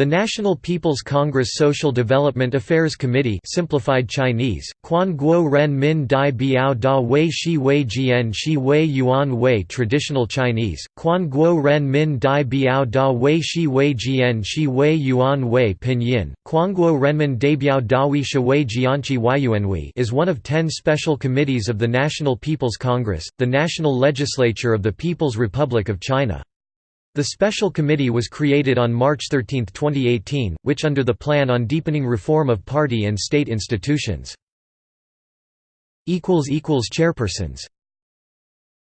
The National People's Congress Social Development Affairs Committee simplified Chinese, Quan Guo Ren Min Dai Biao Da Wei Shi Wei Jian Shi Wei Yuan Wei Traditional Chinese, Quan Guo Ren Min Dai Biao Da Wei Shi Wei Jian Shi Wei Yuan Wei Pinyin, Guo Renmin Dabiao Dawi Wei Jianqi Yuanwei is one of ten special committees of the National People's Congress, the national legislature of the People's Republic of China. The special committee was created on March 13, 2018, which under the Plan on Deepening Reform of Party and State Institutions. Chairpersons